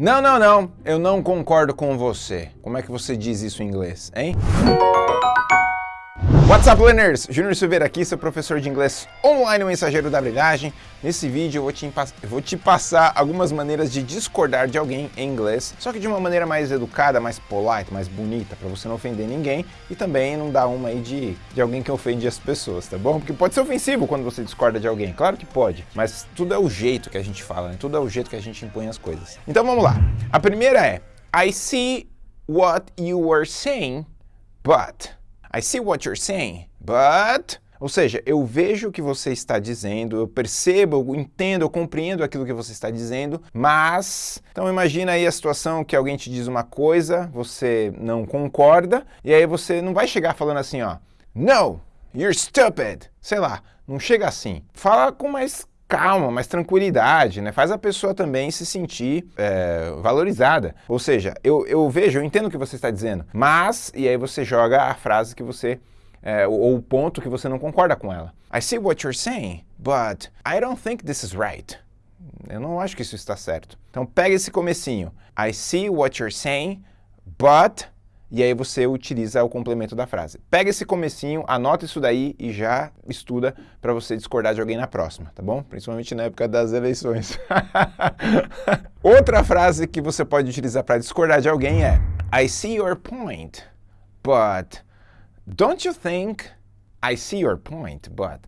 Não, não, não, eu não concordo com você. Como é que você diz isso em inglês, hein? What's up, learners? Júnior Silveira aqui, seu professor de inglês online, o mensageiro da brilhagem. Nesse vídeo eu vou, te eu vou te passar algumas maneiras de discordar de alguém em inglês, só que de uma maneira mais educada, mais polite, mais bonita, para você não ofender ninguém e também não dar uma aí de, de alguém que ofende as pessoas, tá bom? Porque pode ser ofensivo quando você discorda de alguém, claro que pode, mas tudo é o jeito que a gente fala, né? tudo é o jeito que a gente impõe as coisas. Então vamos lá. A primeira é, I see what you were saying, but... I see what you're saying, but... Ou seja, eu vejo o que você está dizendo, eu percebo, eu entendo, eu compreendo aquilo que você está dizendo, mas... Então imagina aí a situação que alguém te diz uma coisa, você não concorda, e aí você não vai chegar falando assim, ó, No, you're stupid. Sei lá, não chega assim. Fala com mais calma, mais tranquilidade, né? Faz a pessoa também se sentir é, valorizada. Ou seja, eu, eu vejo, eu entendo o que você está dizendo, mas, e aí você joga a frase que você, é, ou o ponto que você não concorda com ela. I see what you're saying, but I don't think this is right. Eu não acho que isso está certo. Então pega esse comecinho. I see what you're saying, but e aí você utiliza o complemento da frase. Pega esse comecinho, anota isso daí e já estuda para você discordar de alguém na próxima, tá bom? Principalmente na época das eleições. Outra frase que você pode utilizar para discordar de alguém é I see your point, but don't you think... I see your point, but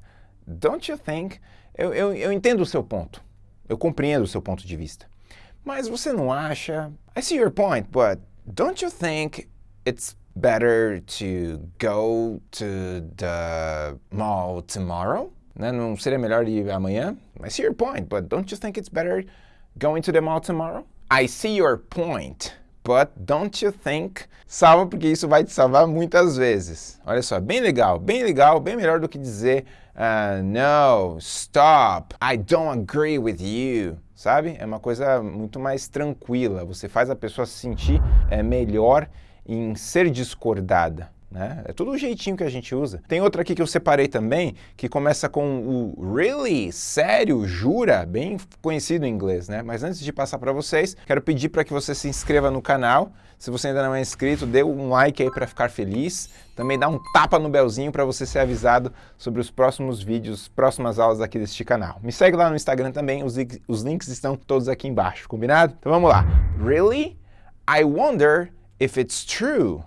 don't you think... Eu, eu, eu entendo o seu ponto, eu compreendo o seu ponto de vista. Mas você não acha... I see your point, but don't you think it's better to go to the mall tomorrow? Não seria melhor ir amanhã? I see your point, but don't you think it's better going to the mall tomorrow? I see your point, but don't you think... Salva porque isso vai te salvar muitas vezes. Olha só, bem legal, bem legal, bem melhor do que dizer uh, No, stop, I don't agree with you. Sabe? É uma coisa muito mais tranquila. Você faz a pessoa se sentir é, melhor em ser discordada. Né? É tudo o jeitinho que a gente usa. Tem outra aqui que eu separei também, que começa com o really, sério, jura, bem conhecido em inglês, né? Mas antes de passar para vocês, quero pedir para que você se inscreva no canal. Se você ainda não é inscrito, dê um like aí para ficar feliz. Também dá um tapa no belzinho para você ser avisado sobre os próximos vídeos, próximas aulas aqui deste canal. Me segue lá no Instagram também, os, os links estão todos aqui embaixo, combinado? Então vamos lá. Really? I wonder if it's true.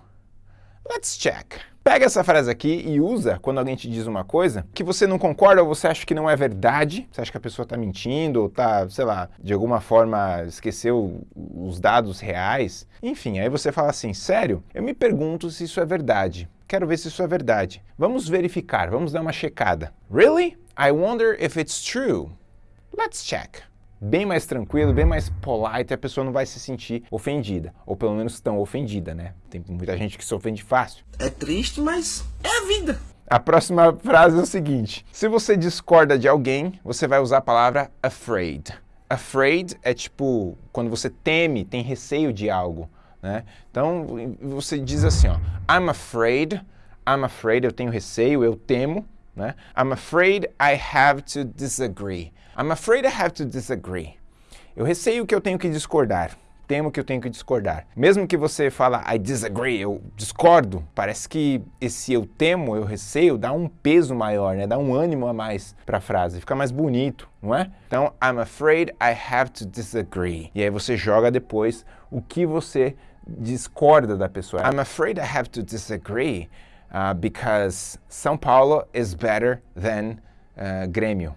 Let's check. Pega essa frase aqui e usa quando alguém te diz uma coisa que você não concorda ou você acha que não é verdade, você acha que a pessoa está mentindo ou está, sei lá, de alguma forma esqueceu os dados reais. Enfim, aí você fala assim, sério, eu me pergunto se isso é verdade. Quero ver se isso é verdade. Vamos verificar, vamos dar uma checada. Really? I wonder if it's true. Let's check bem mais tranquilo, bem mais polite, a pessoa não vai se sentir ofendida, ou pelo menos tão ofendida, né? Tem muita gente que se ofende fácil. É triste, mas é a vida. A próxima frase é o seguinte, se você discorda de alguém, você vai usar a palavra afraid. Afraid é tipo, quando você teme, tem receio de algo, né? Então, você diz assim, ó, I'm afraid, I'm afraid, eu tenho receio, eu temo, né? I'm afraid I have to disagree. I'm afraid I have to disagree. Eu receio que eu tenho que discordar. Temo que eu tenho que discordar. Mesmo que você fala I disagree, eu discordo, parece que esse eu temo, eu receio, dá um peso maior, né? dá um ânimo a mais para a frase, fica mais bonito, não é? Então, I'm afraid I have to disagree. E aí você joga depois o que você discorda da pessoa. I'm afraid I have to disagree uh, because São Paulo is better than uh, Grêmio.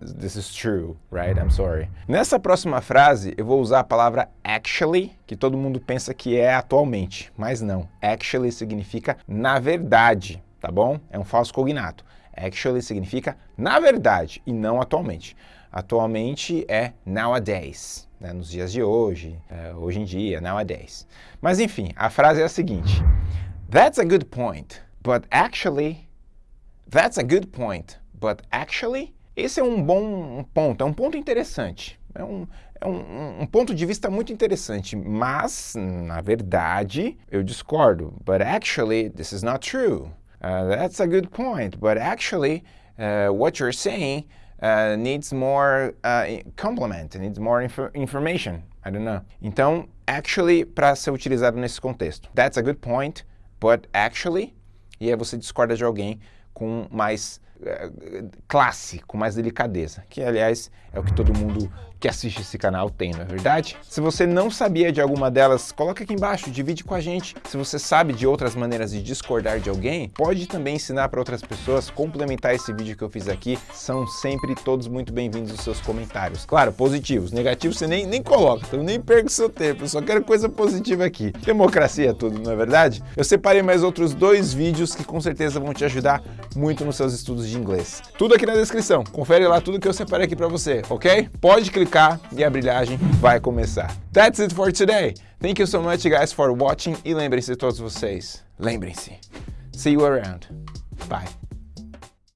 This is true, right? I'm sorry. Nessa próxima frase, eu vou usar a palavra actually, que todo mundo pensa que é atualmente, mas não. Actually significa na verdade, tá bom? É um falso cognato. Actually significa na verdade e não atualmente. Atualmente é nowadays, né? nos dias de hoje, é, hoje em dia, nowadays. Mas enfim, a frase é a seguinte. That's a good point. But actually, that's a good point. But actually, esse é um bom ponto, é um ponto interessante. É um, é um, um, ponto de vista muito interessante, mas, na verdade, eu discordo. But actually, this is not true. Uh, that's a good point, but actually, uh, what you're saying uh, needs more uh, complement, needs more inf information. I don't know. Então, actually, para ser utilizado nesse contexto. That's a good point, but actually, e aí você discorda de alguém com mais classe, com mais delicadeza, que aliás é o que todo mundo que assiste esse canal tem, não é verdade? Se você não sabia de alguma delas, coloca aqui embaixo, divide com a gente. Se você sabe de outras maneiras de discordar de alguém, pode também ensinar para outras pessoas, complementar esse vídeo que eu fiz aqui. São sempre todos muito bem-vindos os seus comentários. Claro, positivos, negativos você nem, nem coloca, então nem perca o seu tempo, eu só quero coisa positiva aqui. Democracia é tudo, não é verdade? Eu separei mais outros dois vídeos que com certeza vão te ajudar muito nos seus estudos de inglês. Tudo aqui na descrição, confere lá tudo que eu separei aqui para você, ok? Pode clicar e a brilhagem vai começar. That's it for today. Thank you so much guys for watching e lembrem-se todos vocês, lembrem-se, see you around. Bye.